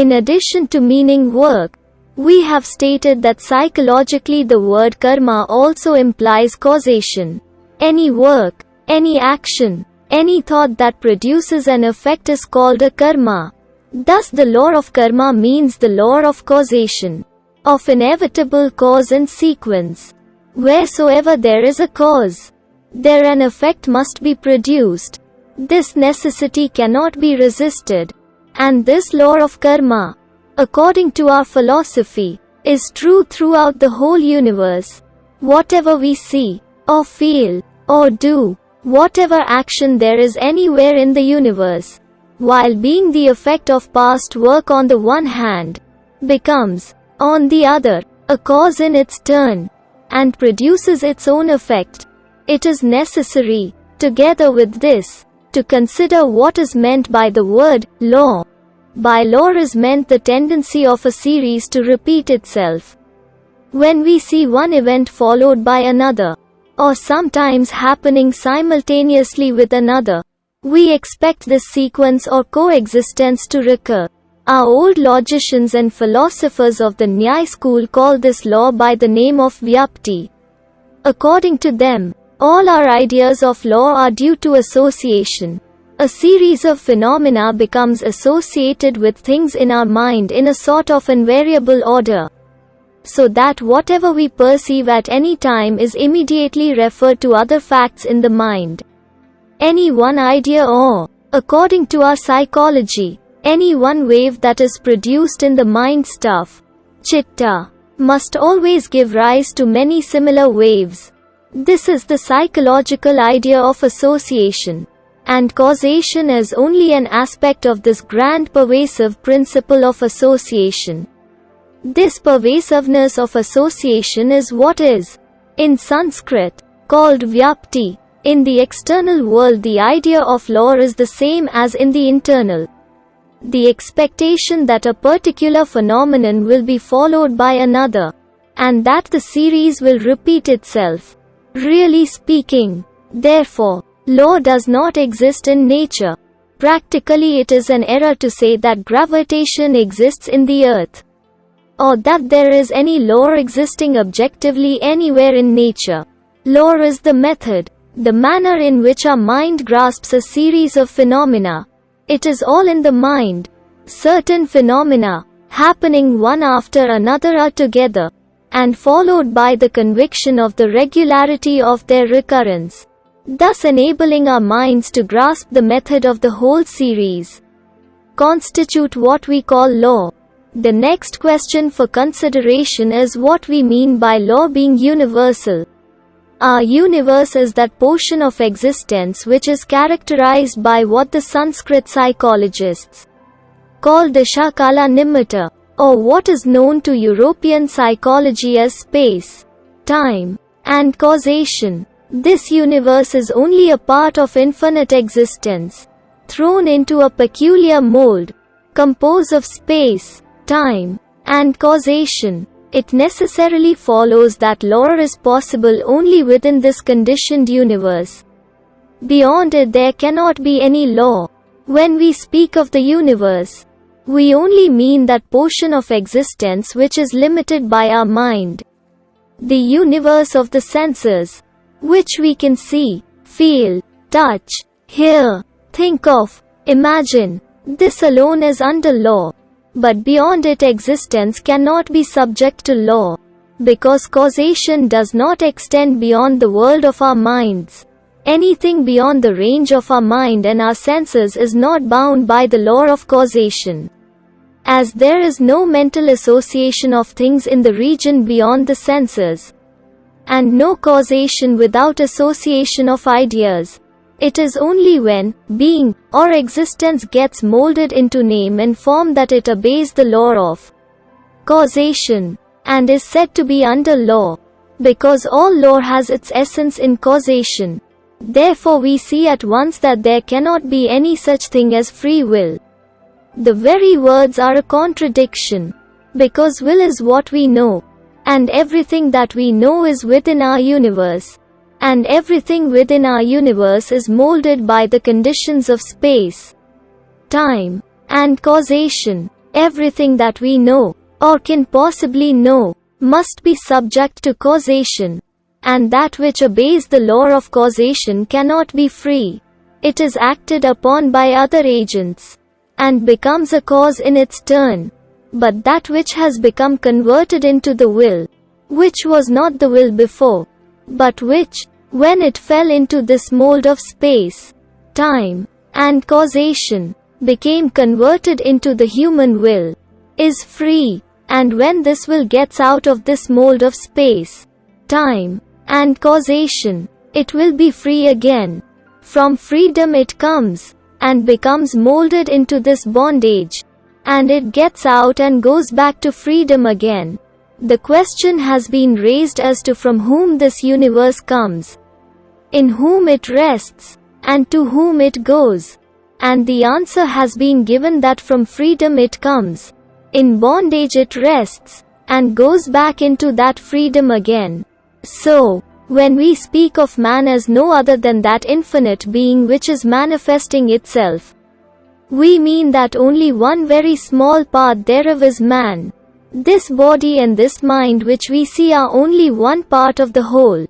In addition to meaning work, we have stated that psychologically the word karma also implies causation. Any work, any action, any thought that produces an effect is called a karma. Thus the law of karma means the law of causation, of inevitable cause and sequence. Wheresoever there is a cause, there an effect must be produced. This necessity cannot be resisted. And this law of karma, according to our philosophy, is true throughout the whole universe. Whatever we see, or feel, or do, whatever action there is anywhere in the universe, while being the effect of past work on the one hand, becomes, on the other, a cause in its turn, and produces its own effect. It is necessary, together with this, to consider what is meant by the word law. By law is meant the tendency of a series to repeat itself. When we see one event followed by another, or sometimes happening simultaneously with another, we expect this sequence or coexistence to recur. Our old logicians and philosophers of the Nyaya school call this law by the name of Vyapti. According to them, all our ideas of law are due to association. A series of phenomena becomes associated with things in our mind in a sort of invariable order. So that whatever we perceive at any time is immediately referred to other facts in the mind. Any one idea or, according to our psychology, any one wave that is produced in the mind stuff, chitta, must always give rise to many similar waves. This is the psychological idea of association and causation is only an aspect of this grand pervasive principle of association. This pervasiveness of association is what is, in Sanskrit, called vyapti. In the external world the idea of law is the same as in the internal. The expectation that a particular phenomenon will be followed by another, and that the series will repeat itself. Really speaking, therefore, Law does not exist in nature. Practically it is an error to say that gravitation exists in the earth. Or that there is any law existing objectively anywhere in nature. Law is the method, the manner in which our mind grasps a series of phenomena. It is all in the mind. Certain phenomena, happening one after another are together, and followed by the conviction of the regularity of their recurrence thus enabling our minds to grasp the method of the whole series, constitute what we call law. The next question for consideration is what we mean by law being universal. Our universe is that portion of existence which is characterized by what the Sanskrit psychologists call Desha-kala-nimitta, or what is known to European psychology as space, time, and causation. This universe is only a part of infinite existence, thrown into a peculiar mold, composed of space, time, and causation. It necessarily follows that law is possible only within this conditioned universe. Beyond it there cannot be any law. When we speak of the universe, we only mean that portion of existence which is limited by our mind. The universe of the senses, which we can see, feel, touch, hear, think of, imagine. This alone is under law. But beyond it existence cannot be subject to law. Because causation does not extend beyond the world of our minds. Anything beyond the range of our mind and our senses is not bound by the law of causation. As there is no mental association of things in the region beyond the senses, and no causation without association of ideas. It is only when being or existence gets molded into name and form that it obeys the law of causation and is said to be under law. Because all law has its essence in causation. Therefore we see at once that there cannot be any such thing as free will. The very words are a contradiction. Because will is what we know, and everything that we know is within our universe. And everything within our universe is molded by the conditions of space, time, and causation. Everything that we know, or can possibly know, must be subject to causation. And that which obeys the law of causation cannot be free. It is acted upon by other agents, and becomes a cause in its turn. But that which has become converted into the will, which was not the will before, but which, when it fell into this mold of space, time, and causation, became converted into the human will, is free. And when this will gets out of this mold of space, time, and causation, it will be free again. From freedom it comes, and becomes molded into this bondage. And it gets out and goes back to freedom again. The question has been raised as to from whom this universe comes, in whom it rests, and to whom it goes. And the answer has been given that from freedom it comes. In bondage it rests, and goes back into that freedom again. So, when we speak of man as no other than that infinite being which is manifesting itself, we mean that only one very small part thereof is man. This body and this mind which we see are only one part of the whole.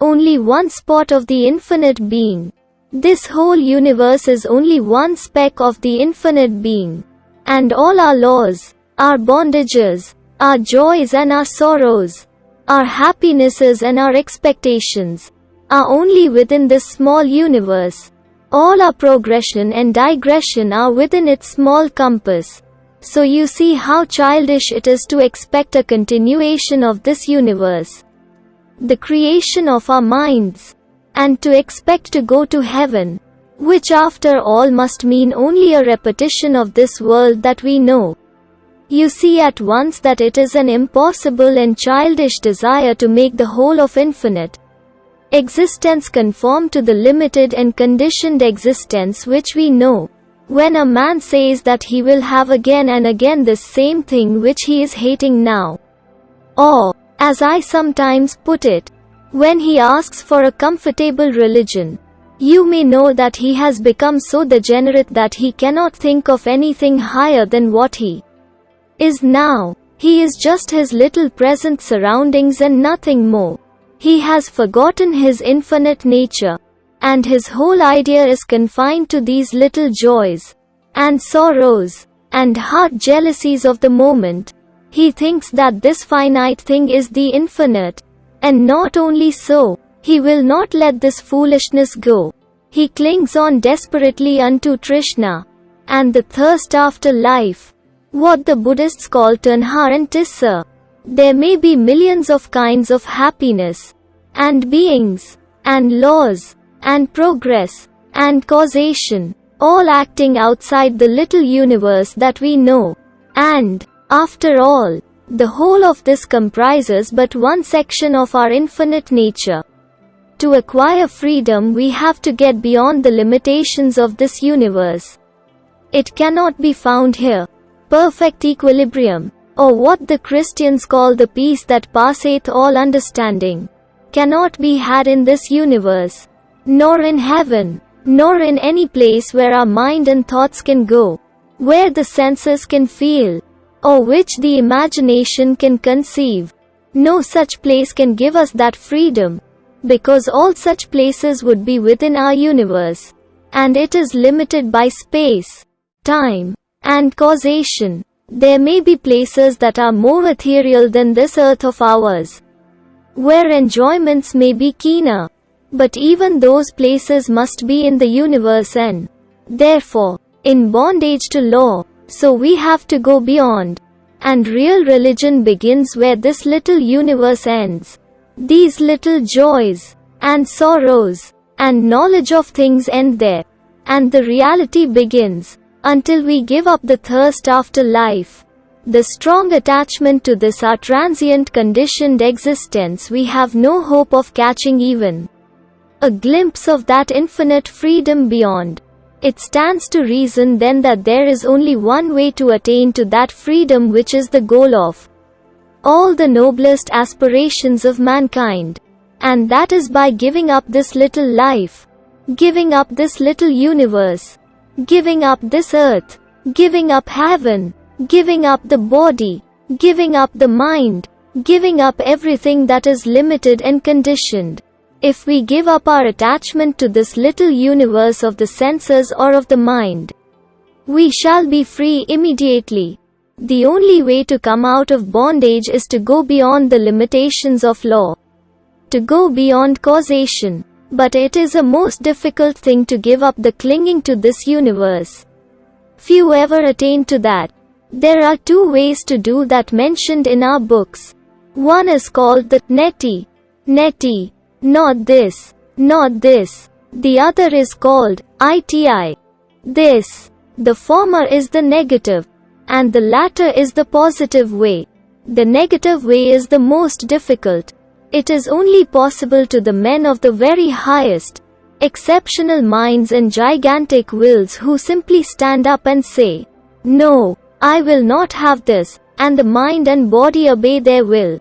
Only one spot of the infinite being. This whole universe is only one speck of the infinite being. And all our laws, our bondages, our joys and our sorrows, our happinesses and our expectations, are only within this small universe. All our progression and digression are within its small compass. So you see how childish it is to expect a continuation of this universe. The creation of our minds, and to expect to go to heaven, which after all must mean only a repetition of this world that we know. You see at once that it is an impossible and childish desire to make the whole of infinite existence conform to the limited and conditioned existence which we know. When a man says that he will have again and again this same thing which he is hating now. Or, as I sometimes put it, when he asks for a comfortable religion, you may know that he has become so degenerate that he cannot think of anything higher than what he is now. He is just his little present surroundings and nothing more. He has forgotten his infinite nature, and his whole idea is confined to these little joys, and sorrows, and heart jealousies of the moment. He thinks that this finite thing is the infinite, and not only so, he will not let this foolishness go. He clings on desperately unto Trishna, and the thirst after life. What the Buddhists call tanha and tissa. There may be millions of kinds of happiness, and beings, and laws, and progress, and causation, all acting outside the little universe that we know. And, after all, the whole of this comprises but one section of our infinite nature. To acquire freedom we have to get beyond the limitations of this universe. It cannot be found here. Perfect equilibrium, or what the Christians call the peace that passeth all understanding, cannot be had in this universe, nor in heaven, nor in any place where our mind and thoughts can go, where the senses can feel, or which the imagination can conceive. No such place can give us that freedom, because all such places would be within our universe, and it is limited by space, time, and causation. There may be places that are more ethereal than this earth of ours, where enjoyments may be keener, but even those places must be in the universe and, therefore, in bondage to law, so we have to go beyond. And real religion begins where this little universe ends. These little joys, and sorrows, and knowledge of things end there. And the reality begins, until we give up the thirst after life. The strong attachment to this our transient conditioned existence we have no hope of catching even. A glimpse of that infinite freedom beyond. It stands to reason then that there is only one way to attain to that freedom which is the goal of all the noblest aspirations of mankind. And that is by giving up this little life, giving up this little universe, giving up this earth, giving up heaven, giving up the body, giving up the mind, giving up everything that is limited and conditioned. If we give up our attachment to this little universe of the senses or of the mind, we shall be free immediately. The only way to come out of bondage is to go beyond the limitations of law. To go beyond causation. But it is a most difficult thing to give up the clinging to this universe. Few ever attain to that. There are two ways to do that mentioned in our books. One is called the neti. Neti. Not this. Not this. The other is called ITI. This. The former is the. And the latter is the positive way. The negative way is the most difficult. It is only possible to the men of the very highest, exceptional minds and gigantic wills who simply stand up and say, No, I will not have this, and the mind and body obey their will.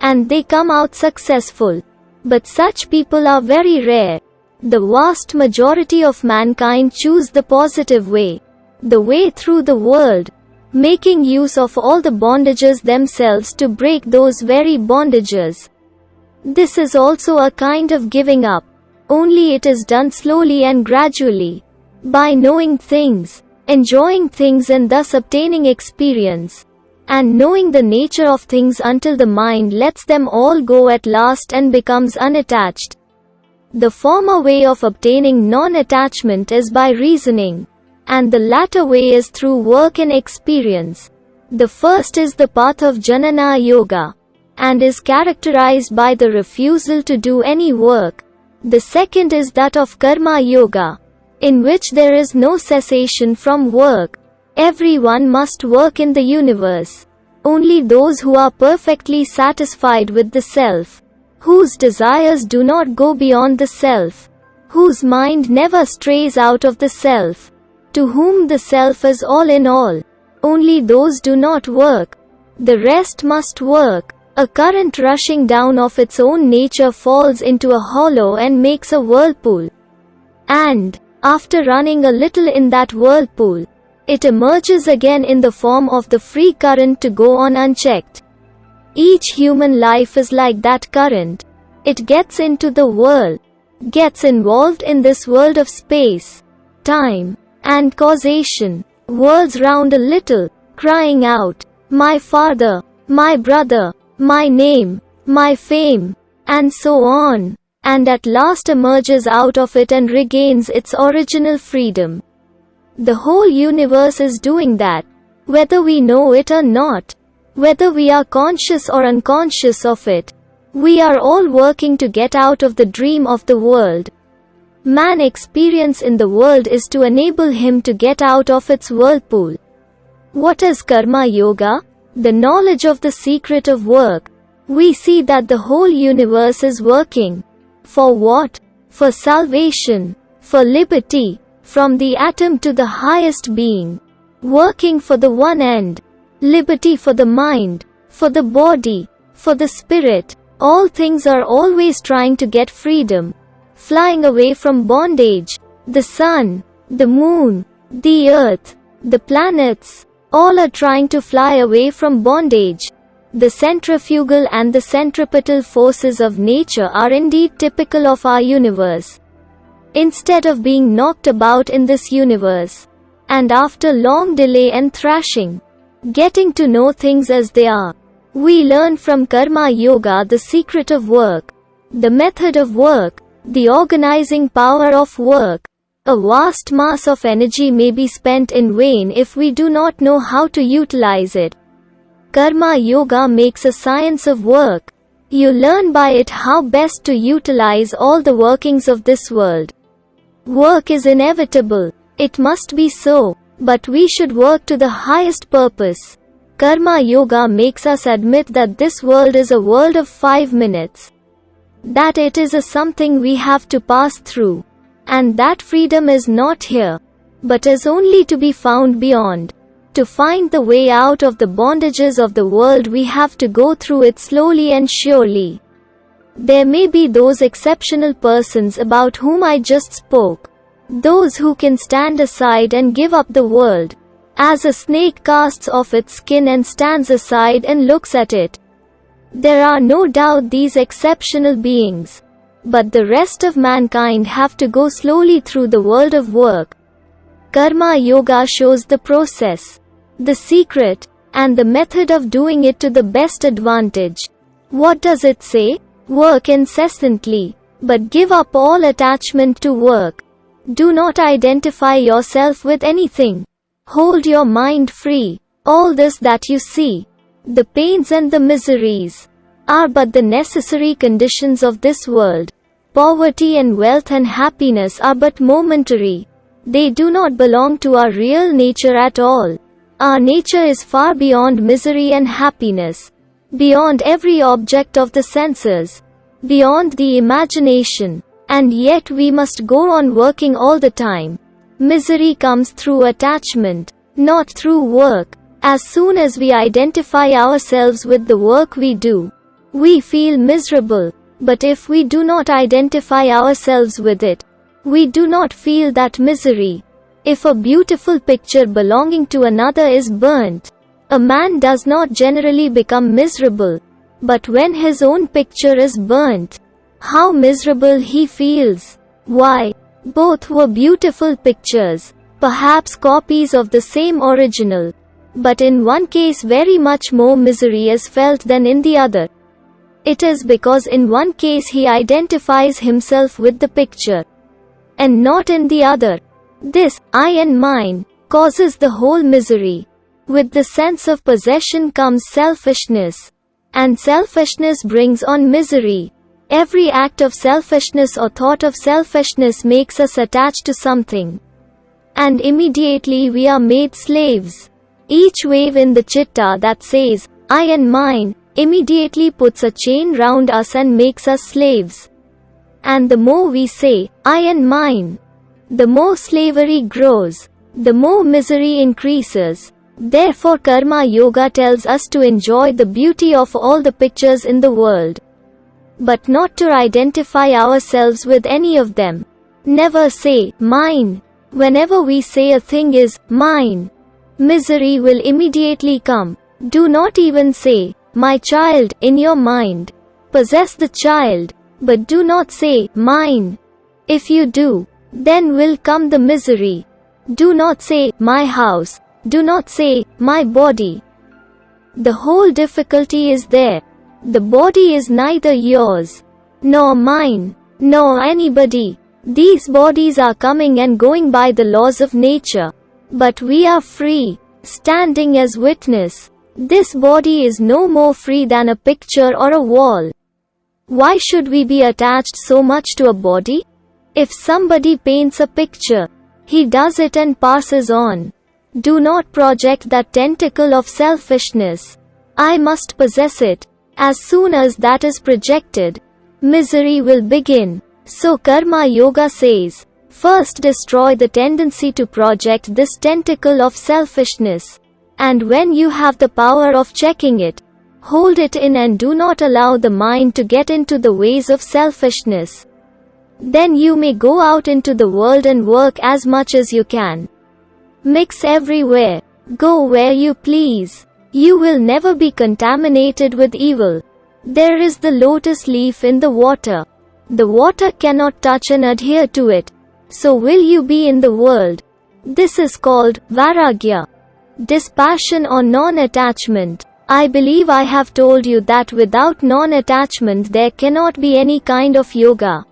And they come out successful. But such people are very rare. The vast majority of mankind choose the positive way, the way through the world, making use of all the bondages themselves to break those very bondages. This is also a kind of giving up. Only it is done slowly and gradually. By knowing things, enjoying things and thus obtaining experience. And knowing the nature of things until the mind lets them all go at last and becomes unattached. The former way of obtaining non-attachment is by reasoning. And the latter way is through work and experience. The first is the path of Jnana Yoga and is characterized by the refusal to do any work. The second is that of Karma Yoga, in which there is no cessation from work. Everyone must work in the universe. Only those who are perfectly satisfied with the self, whose desires do not go beyond the self, whose mind never strays out of the self, to whom the self is all in all. Only those do not work. The rest must work. A current rushing down of its own nature falls into a hollow and makes a whirlpool. And, after running a little in that whirlpool, it emerges again in the form of the free current to go on unchecked. Each human life is like that current. It gets into the world, gets involved in this world of space, time, and causation, whirls round a little, crying out, My father, my brother, my name, my fame, and so on, and at last emerges out of it and regains its original freedom. The whole universe is doing that, whether we know it or not, whether we are conscious or unconscious of it. We are all working to get out of the dream of the world. Man experience in the world is to enable him to get out of its whirlpool. What is Karma Yoga? The knowledge of the secret of work, we see that the whole universe is working. For what? For salvation, for liberty, from the atom to the highest being. Working for the one end. Liberty for the mind, for the body, for the spirit. All things are always trying to get freedom. Flying away from bondage. The sun, the moon, the earth, the planets, all are trying to fly away from bondage. The centrifugal and the centripetal forces of nature are indeed typical of our universe. Instead of being knocked about in this universe, and after long delay and thrashing, getting to know things as they are, we learn from Karma Yoga the secret of work, the method of work, the organizing power of work, a vast mass of energy may be spent in vain if we do not know how to utilize it. Karma Yoga makes a science of work. You learn by it how best to utilize all the workings of this world. Work is inevitable. It must be so. But we should work to the highest purpose. Karma Yoga makes us admit that this world is a world of five minutes. That it is a something we have to pass through. And that freedom is not here, but is only to be found beyond. To find the way out of the bondages of the world we have to go through it slowly and surely. There may be those exceptional persons about whom I just spoke. Those who can stand aside and give up the world. As a snake casts off its skin and stands aside and looks at it. There are no doubt these exceptional beings. But the rest of mankind have to go slowly through the world of work. Karma Yoga shows the process, the secret, and the method of doing it to the best advantage. What does it say? Work incessantly, but give up all attachment to work. Do not identify yourself with anything. Hold your mind free. All this that you see, the pains and the miseries, are but the necessary conditions of this world. Poverty and wealth and happiness are but momentary. They do not belong to our real nature at all. Our nature is far beyond misery and happiness, beyond every object of the senses, beyond the imagination, and yet we must go on working all the time. Misery comes through attachment, not through work. As soon as we identify ourselves with the work we do, we feel miserable. But if we do not identify ourselves with it, we do not feel that misery. If a beautiful picture belonging to another is burnt, a man does not generally become miserable. But when his own picture is burnt, how miserable he feels. Why? Both were beautiful pictures, perhaps copies of the same original. But in one case very much more misery is felt than in the other. It is because in one case he identifies himself with the picture, and not in the other. This, I and mine, causes the whole misery. With the sense of possession comes selfishness. And selfishness brings on misery. Every act of selfishness or thought of selfishness makes us attached to something. And immediately we are made slaves. Each wave in the chitta that says, I and mine, immediately puts a chain round us and makes us slaves. And the more we say, I and mine, the more slavery grows, the more misery increases. Therefore Karma Yoga tells us to enjoy the beauty of all the pictures in the world but not to identify ourselves with any of them. Never say, mine. Whenever we say a thing is, mine, misery will immediately come. Do not even say, my child, in your mind. Possess the child, but do not say, mine. If you do, then will come the misery. Do not say, my house. Do not say, my body. The whole difficulty is there. The body is neither yours, nor mine, nor anybody. These bodies are coming and going by the laws of nature. But we are free, standing as witness. This body is no more free than a picture or a wall. Why should we be attached so much to a body? If somebody paints a picture, he does it and passes on. Do not project that tentacle of selfishness. I must possess it. As soon as that is projected, misery will begin. So Karma Yoga says, first destroy the tendency to project this tentacle of selfishness. And when you have the power of checking it, hold it in and do not allow the mind to get into the ways of selfishness. Then you may go out into the world and work as much as you can. Mix everywhere. Go where you please. You will never be contaminated with evil. There is the lotus leaf in the water. The water cannot touch and adhere to it. So will you be in the world. This is called Vairagya. Dispassion or non-attachment. I believe I have told you that without non-attachment there cannot be any kind of yoga.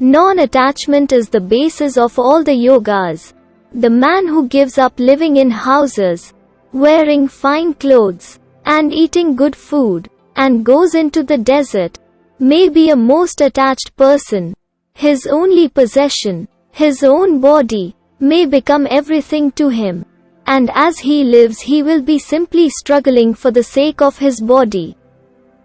Non-attachment is the basis of all the yogas. The man who gives up living in houses, wearing fine clothes, and eating good food, and goes into the desert, may be a most attached person. His only possession, his own body, may become everything to him. And as he lives he will be simply struggling for the sake of his body.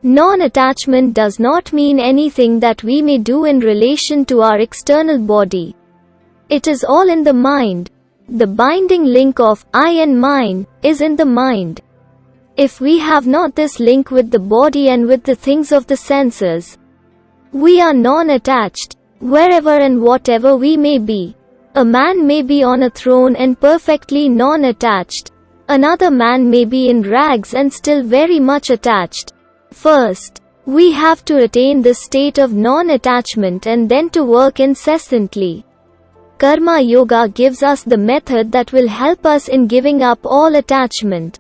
Non-attachment does not mean anything that we may do in relation to our external body. It is all in the mind, the binding link of I and mine is in the mind. If we have not this link with the body and with the things of the senses, we are non-attached, wherever and whatever we may be. A man may be on a throne and perfectly non-attached. Another man may be in rags and still very much attached. First, we have to attain this state of non-attachment and then to work incessantly. Karma Yoga gives us the method that will help us in giving up all attachment.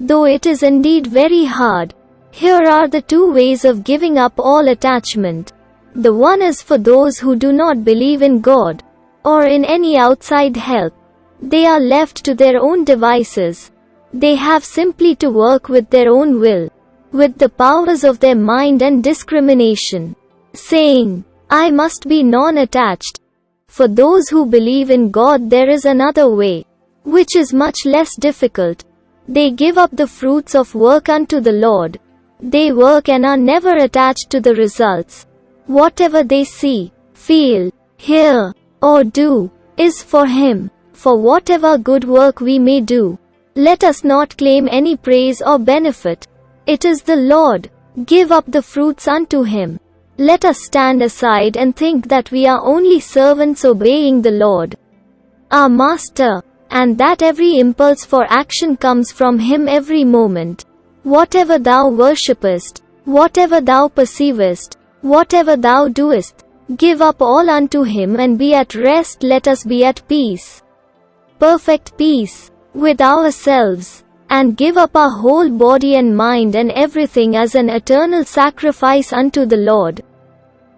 Though it is indeed very hard, here are the two ways of giving up all attachment. The one is for those who do not believe in God or in any outside help. They are left to their own devices. They have simply to work with their own will, with the powers of their mind and discrimination, saying, I must be non-attached. For those who believe in God there is another way, which is much less difficult. They give up the fruits of work unto the Lord. They work and are never attached to the results. Whatever they see, feel, hear, or do, is for Him. For whatever good work we may do, let us not claim any praise or benefit. It is the Lord. Give up the fruits unto Him. Let us stand aside and think that we are only servants obeying the Lord, our Master, and that every impulse for action comes from Him every moment. Whatever thou worshippest, whatever thou perceivest, whatever thou doest, give up all unto Him and be at rest. Let us be at peace. Perfect peace with ourselves and give up our whole body and mind and everything as an eternal sacrifice unto the Lord.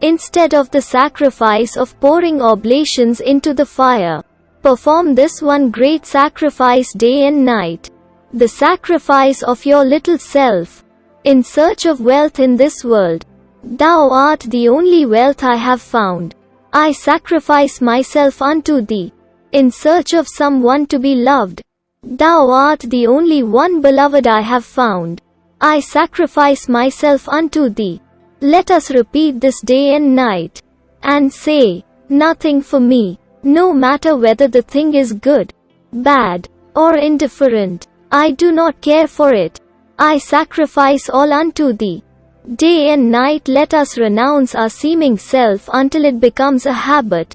Instead of the sacrifice of pouring oblations into the fire, perform this one great sacrifice day and night the sacrifice of your little self, in search of wealth in this world. Thou art the only wealth I have found. I sacrifice myself unto thee, in search of someone to be loved. Thou art the only one beloved I have found. I sacrifice myself unto thee. Let us repeat this day and night, and say, Nothing for me, no matter whether the thing is good, bad, or indifferent. I do not care for it. I sacrifice all unto thee. Day and night let us renounce our seeming self until it becomes a habit.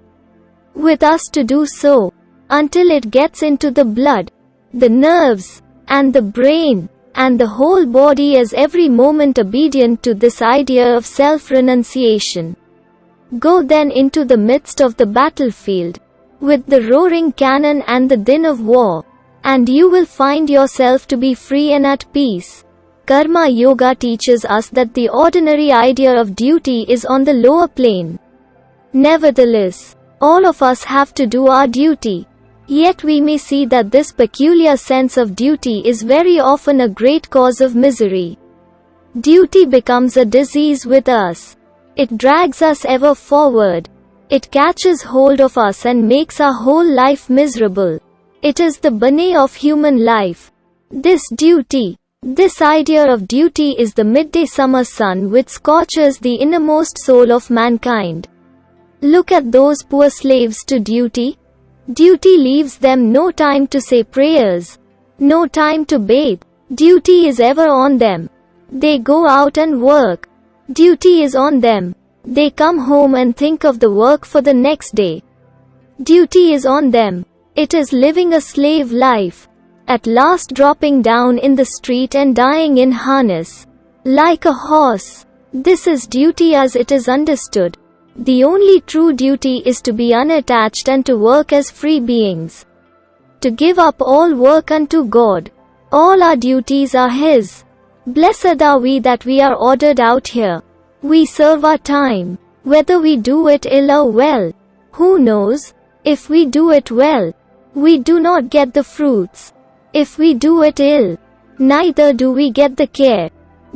With us to do so, until it gets into the blood, the nerves, and the brain, and the whole body is every moment obedient to this idea of self-renunciation. Go then into the midst of the battlefield, with the roaring cannon and the din of war, and you will find yourself to be free and at peace. Karma Yoga teaches us that the ordinary idea of duty is on the lower plane. Nevertheless, all of us have to do our duty. Yet we may see that this peculiar sense of duty is very often a great cause of misery. Duty becomes a disease with us. It drags us ever forward. It catches hold of us and makes our whole life miserable. It is the bane of human life. This duty, this idea of duty is the midday summer sun which scorches the innermost soul of mankind. Look at those poor slaves to duty. Duty leaves them no time to say prayers, no time to bathe. Duty is ever on them. They go out and work. Duty is on them. They come home and think of the work for the next day. Duty is on them. It is living a slave life. At last dropping down in the street and dying in harness. Like a horse. This is duty as it is understood. The only true duty is to be unattached and to work as free beings. To give up all work unto God. All our duties are His. Blessed are we that we are ordered out here. We serve our time. Whether we do it ill or well. Who knows? If we do it well, we do not get the fruits. If we do it ill, neither do we get the care.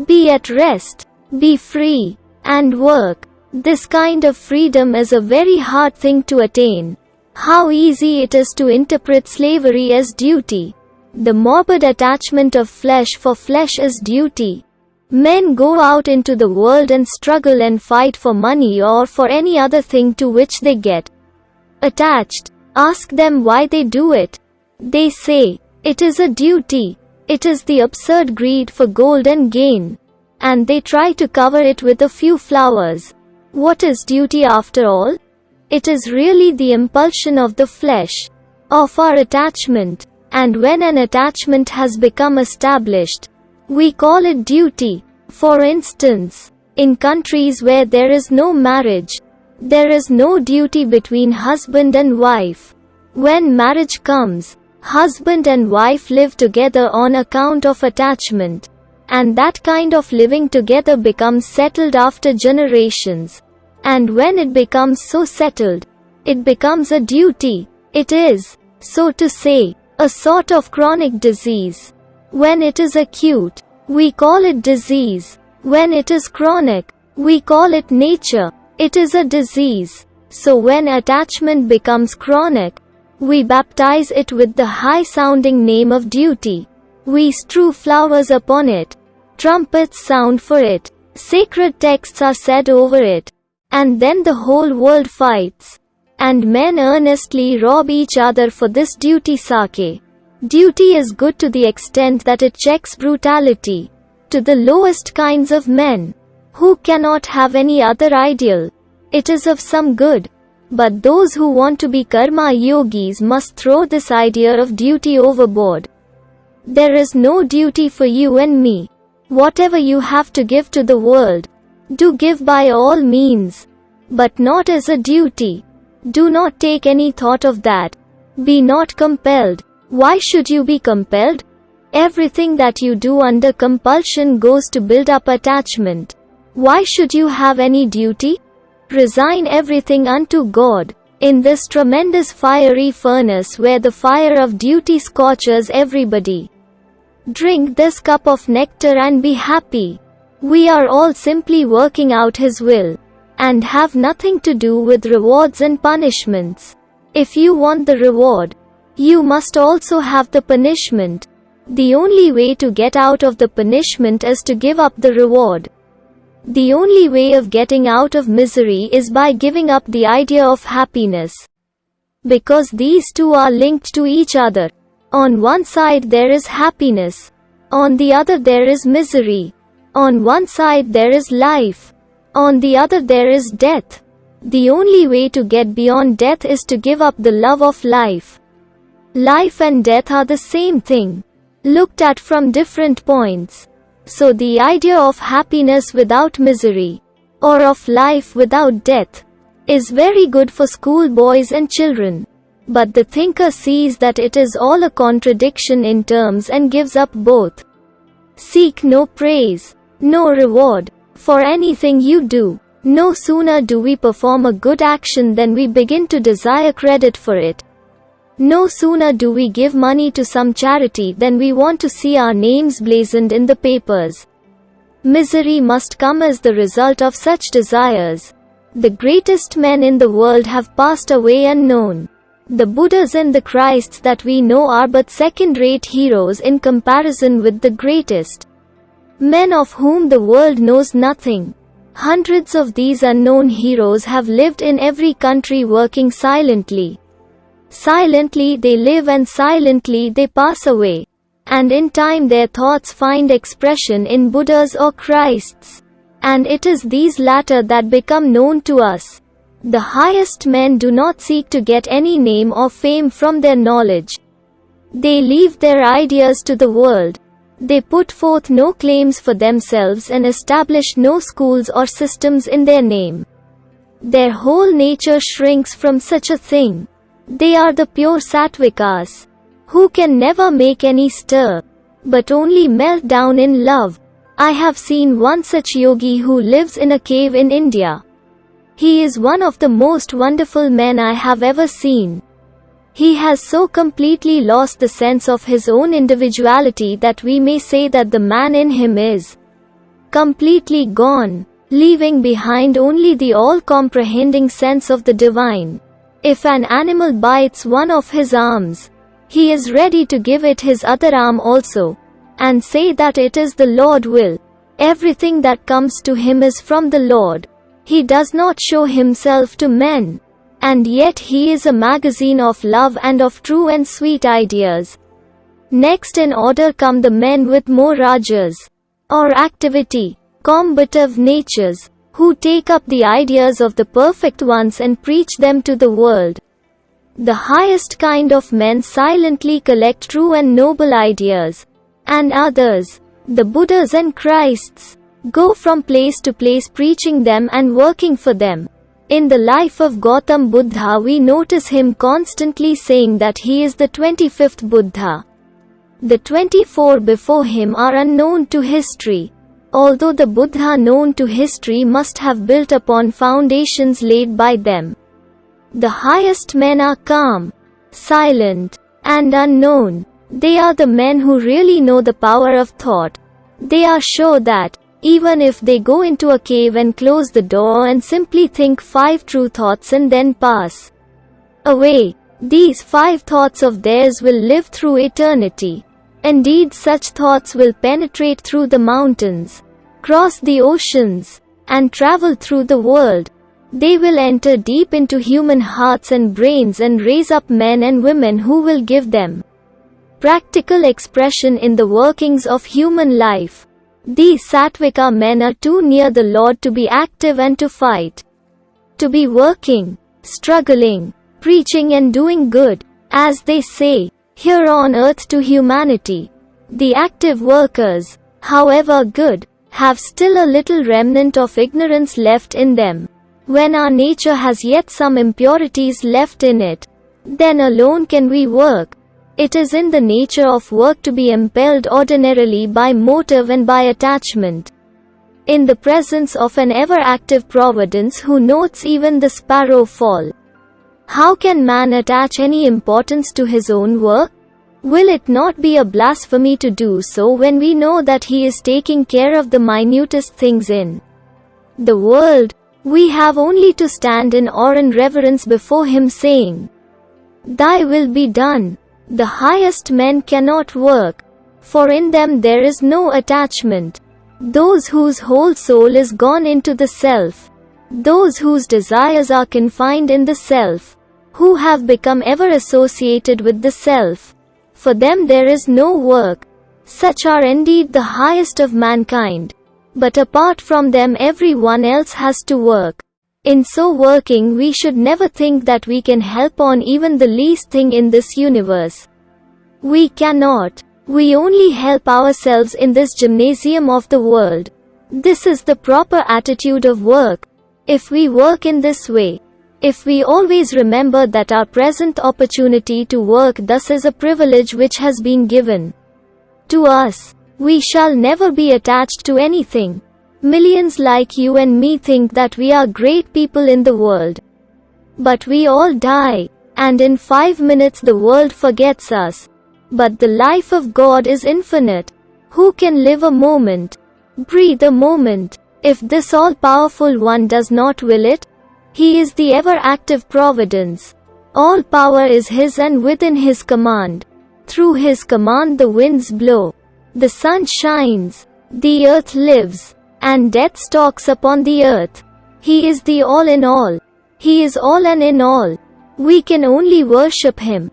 Be at rest, be free, and work. This kind of freedom is a very hard thing to attain. How easy it is to interpret slavery as duty. The morbid attachment of flesh for flesh is duty. Men go out into the world and struggle and fight for money or for any other thing to which they get attached. Ask them why they do it. They say, it is a duty. It is the absurd greed for gold and gain. And they try to cover it with a few flowers. What is duty after all? It is really the impulsion of the flesh, of our attachment. And when an attachment has become established, we call it duty. For instance, in countries where there is no marriage, there is no duty between husband and wife. When marriage comes, husband and wife live together on account of attachment. And that kind of living together becomes settled after generations. And when it becomes so settled, it becomes a duty. It is, so to say, a sort of chronic disease. When it is acute, we call it disease. When it is chronic, we call it nature. It is a disease. So when attachment becomes chronic, we baptize it with the high-sounding name of duty. We strew flowers upon it. Trumpets sound for it. Sacred texts are said over it. And then the whole world fights. And men earnestly rob each other for this duty sake. Duty is good to the extent that it checks brutality to the lowest kinds of men, who cannot have any other ideal. It is of some good. But those who want to be karma yogis must throw this idea of duty overboard. There is no duty for you and me. Whatever you have to give to the world, do give by all means. But not as a duty. Do not take any thought of that. Be not compelled. Why should you be compelled? Everything that you do under compulsion goes to build up attachment. Why should you have any duty? Resign everything unto God. In this tremendous fiery furnace where the fire of duty scorches everybody. Drink this cup of nectar and be happy. We are all simply working out His will. And have nothing to do with rewards and punishments. If you want the reward, you must also have the punishment. The only way to get out of the punishment is to give up the reward. The only way of getting out of misery is by giving up the idea of happiness. Because these two are linked to each other. On one side there is happiness. On the other there is misery. On one side there is life. On the other there is death. The only way to get beyond death is to give up the love of life. Life and death are the same thing looked at from different points. So the idea of happiness without misery, or of life without death, is very good for schoolboys and children. But the thinker sees that it is all a contradiction in terms and gives up both. Seek no praise, no reward, for anything you do. No sooner do we perform a good action than we begin to desire credit for it. No sooner do we give money to some charity than we want to see our names blazoned in the papers. Misery must come as the result of such desires. The greatest men in the world have passed away unknown. The Buddhas and the Christs that we know are but second-rate heroes in comparison with the greatest. Men of whom the world knows nothing. Hundreds of these unknown heroes have lived in every country working silently. Silently they live and silently they pass away. And in time their thoughts find expression in Buddhas or Christs. And it is these latter that become known to us. The highest men do not seek to get any name or fame from their knowledge. They leave their ideas to the world. They put forth no claims for themselves and establish no schools or systems in their name. Their whole nature shrinks from such a thing. They are the pure sattvikas, who can never make any stir, but only melt down in love. I have seen one such yogi who lives in a cave in India. He is one of the most wonderful men I have ever seen. He has so completely lost the sense of his own individuality that we may say that the man in him is completely gone, leaving behind only the all-comprehending sense of the divine. If an animal bites one of his arms, he is ready to give it his other arm also, and say that it is the Lord will. Everything that comes to him is from the Lord. He does not show himself to men. And yet he is a magazine of love and of true and sweet ideas. Next in order come the men with more rajas, or activity, combative natures, who take up the ideas of the perfect ones and preach them to the world. The highest kind of men silently collect true and noble ideas. And others, the Buddhas and Christs, go from place to place preaching them and working for them. In the life of Gautam Buddha we notice him constantly saying that he is the 25th Buddha. The 24 before him are unknown to history. Although the Buddha known to history must have built upon foundations laid by them. The highest men are calm, silent, and unknown. They are the men who really know the power of thought. They are sure that, even if they go into a cave and close the door and simply think five true thoughts and then pass away, these five thoughts of theirs will live through eternity. Indeed such thoughts will penetrate through the mountains, cross the oceans, and travel through the world. They will enter deep into human hearts and brains and raise up men and women who will give them practical expression in the workings of human life. These Sattvika men are too near the Lord to be active and to fight. To be working, struggling, preaching and doing good, as they say, here on earth to humanity. The active workers, however good, have still a little remnant of ignorance left in them. When our nature has yet some impurities left in it, then alone can we work, it is in the nature of work to be impelled ordinarily by motive and by attachment. In the presence of an ever-active providence who notes even the sparrow fall. How can man attach any importance to his own work? Will it not be a blasphemy to do so when we know that he is taking care of the minutest things in the world? We have only to stand in awe and reverence before him saying, Thy will be done. The highest men cannot work, for in them there is no attachment. Those whose whole soul is gone into the self, those whose desires are confined in the self, who have become ever associated with the self, for them there is no work. Such are indeed the highest of mankind. But apart from them everyone else has to work. In so working we should never think that we can help on even the least thing in this universe. We cannot. We only help ourselves in this gymnasium of the world. This is the proper attitude of work. If we work in this way, if we always remember that our present opportunity to work thus is a privilege which has been given to us, we shall never be attached to anything. Millions like you and me think that we are great people in the world. But we all die, and in five minutes the world forgets us. But the life of God is infinite. Who can live a moment? Breathe a moment. If this all-powerful one does not will it, he is the ever-active providence. All power is his and within his command. Through his command the winds blow. The sun shines. The earth lives and death stalks upon the earth. He is the all in all. He is all and in all. We can only worship Him.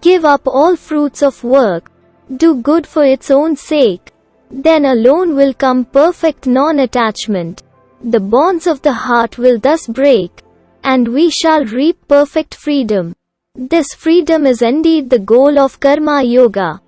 Give up all fruits of work. Do good for its own sake. Then alone will come perfect non-attachment. The bonds of the heart will thus break. And we shall reap perfect freedom. This freedom is indeed the goal of Karma Yoga.